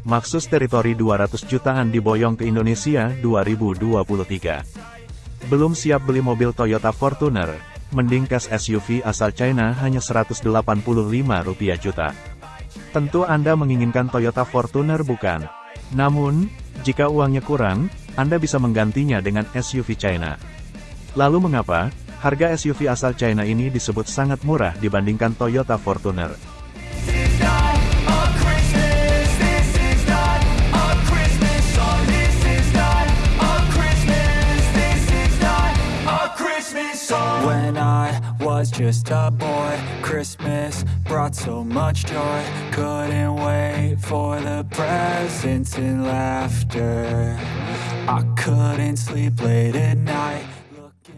Maxus Territory 200 jutaan diboyong ke Indonesia 2023. Belum siap beli mobil Toyota Fortuner, mending cash SUV asal China hanya 185 rupiah juta. Tentu Anda menginginkan Toyota Fortuner bukan? Namun, jika uangnya kurang, Anda bisa menggantinya dengan SUV China. Lalu mengapa, harga SUV asal China ini disebut sangat murah dibandingkan Toyota Fortuner? Just a boy, Christmas brought so much joy. Couldn't wait for the presents and laughter. I couldn't sleep late at night.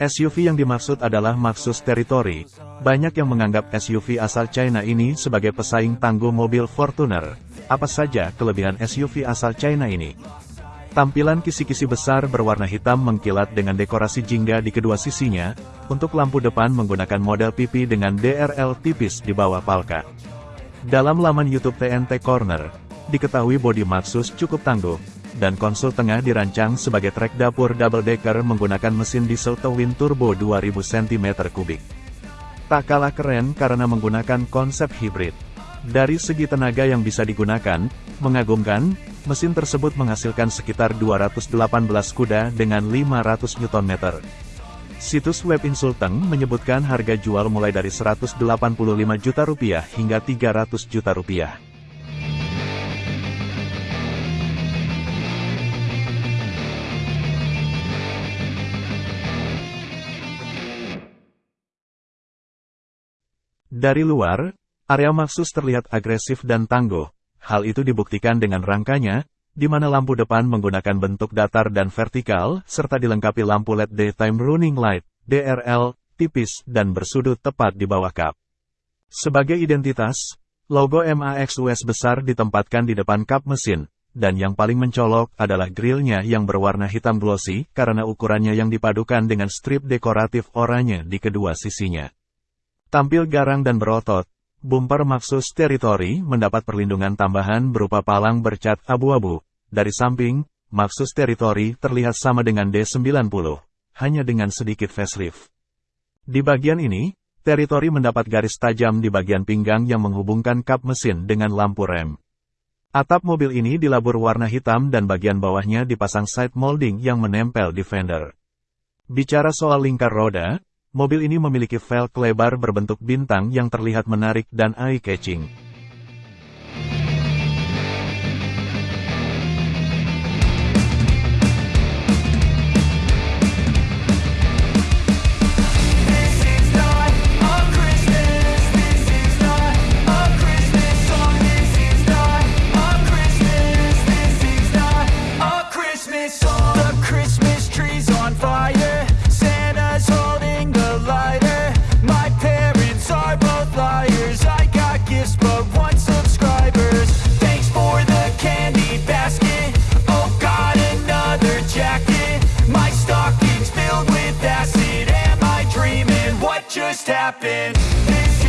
SUV yang dimaksud adalah Maxus Territory. Banyak yang menganggap SUV asal China ini sebagai pesaing tangguh mobil Fortuner. Apa saja kelebihan SUV asal China ini? Tampilan kisi-kisi besar berwarna hitam mengkilat dengan dekorasi jingga di kedua sisinya, untuk lampu depan menggunakan model pipi dengan DRL tipis di bawah palka. Dalam laman YouTube TNT Corner, diketahui bodi Maxus cukup tangguh, dan konsol tengah dirancang sebagai trek dapur double decker menggunakan mesin diesel twin turbo 2000 cm3. Tak kalah keren karena menggunakan konsep hibrid. Dari segi tenaga yang bisa digunakan, mengagumkan, mesin tersebut menghasilkan sekitar 218 kuda dengan 500 Nm. Situs web Insulteng menyebutkan harga jual mulai dari 185 juta rupiah hingga 300 juta rupiah. Dari luar, Area Maxus terlihat agresif dan tangguh. Hal itu dibuktikan dengan rangkanya, di mana lampu depan menggunakan bentuk datar dan vertikal, serta dilengkapi lampu LED Daytime Running Light, DRL, tipis dan bersudut tepat di bawah kap. Sebagai identitas, logo MAXUS besar ditempatkan di depan kap mesin, dan yang paling mencolok adalah grillnya yang berwarna hitam glossy karena ukurannya yang dipadukan dengan strip dekoratif oranye di kedua sisinya. Tampil garang dan berotot, Bumper Maxus Territory mendapat perlindungan tambahan berupa palang bercat abu-abu. Dari samping, Maxus Territory terlihat sama dengan D90, hanya dengan sedikit facelift. Di bagian ini, Territory mendapat garis tajam di bagian pinggang yang menghubungkan kap mesin dengan lampu rem. Atap mobil ini dilabur warna hitam dan bagian bawahnya dipasang side molding yang menempel di fender. Bicara soal lingkar roda, Mobil ini memiliki velg lebar berbentuk bintang yang terlihat menarik dan eye-catching. Happen.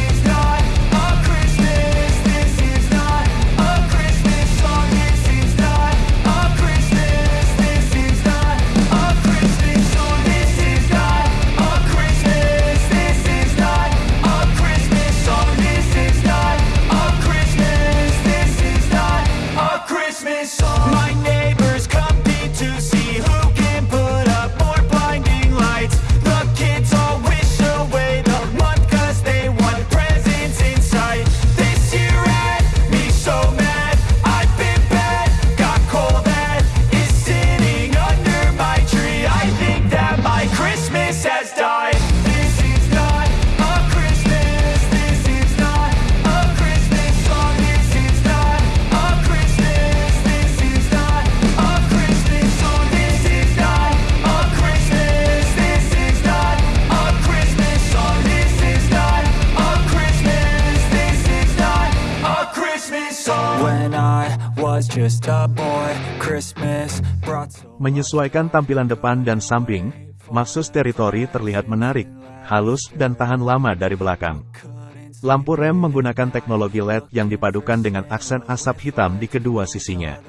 Menyesuaikan tampilan depan dan samping, Maxus Territory terlihat menarik, halus dan tahan lama dari belakang. Lampu rem menggunakan teknologi LED yang dipadukan dengan aksen asap hitam di kedua sisinya.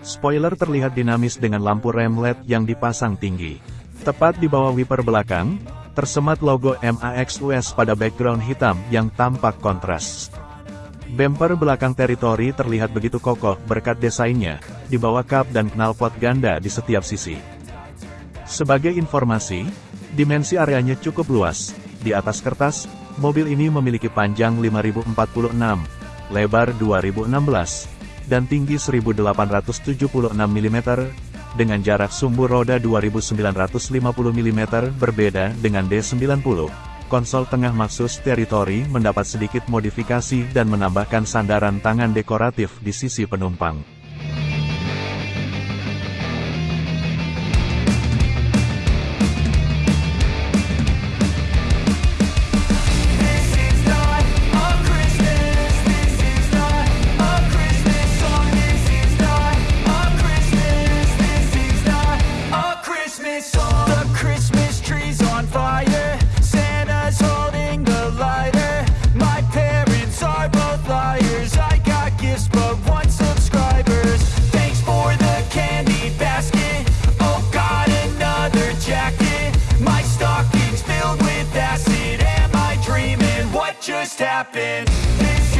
Spoiler terlihat dinamis dengan lampu rem LED yang dipasang tinggi. Tepat di bawah wiper belakang, tersemat logo MAXUS pada background hitam yang tampak kontras. Bumper belakang teritori terlihat begitu kokoh berkat desainnya, di bawah kap dan knalpot ganda di setiap sisi. Sebagai informasi, dimensi areanya cukup luas. Di atas kertas, mobil ini memiliki panjang 5046, lebar 2016, dan tinggi 1876 mm, dengan jarak sumbu roda 2950 mm berbeda dengan D90. Konsol tengah Maxus Territory mendapat sedikit modifikasi dan menambahkan sandaran tangan dekoratif di sisi penumpang. Happen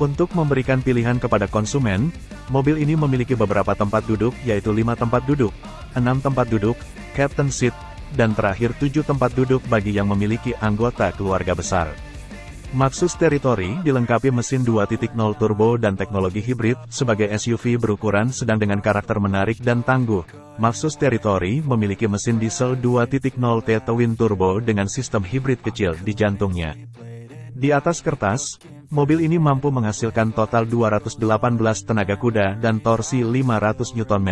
Untuk memberikan pilihan kepada konsumen, mobil ini memiliki beberapa tempat duduk yaitu 5 tempat duduk, 6 tempat duduk, captain seat, dan terakhir 7 tempat duduk bagi yang memiliki anggota keluarga besar. Maxus Territory dilengkapi mesin 2.0 turbo dan teknologi hibrid, sebagai SUV berukuran sedang dengan karakter menarik dan tangguh. Maxus Territory memiliki mesin diesel 2.0 T twin turbo dengan sistem hibrid kecil di jantungnya. Di atas kertas, Mobil ini mampu menghasilkan total 218 tenaga kuda dan torsi 500 Nm.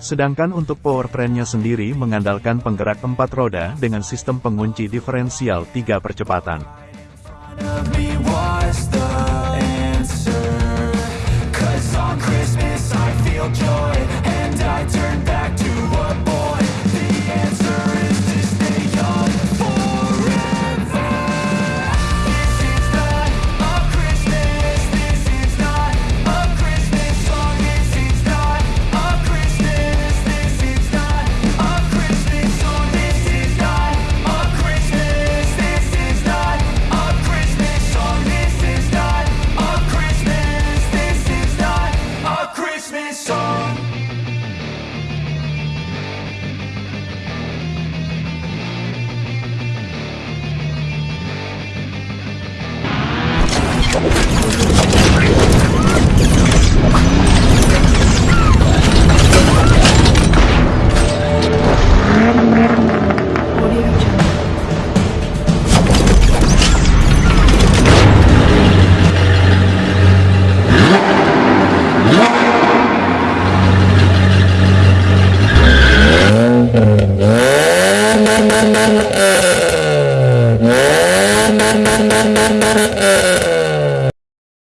Sedangkan untuk powertrain-nya sendiri mengandalkan penggerak empat roda dengan sistem pengunci diferensial tiga percepatan.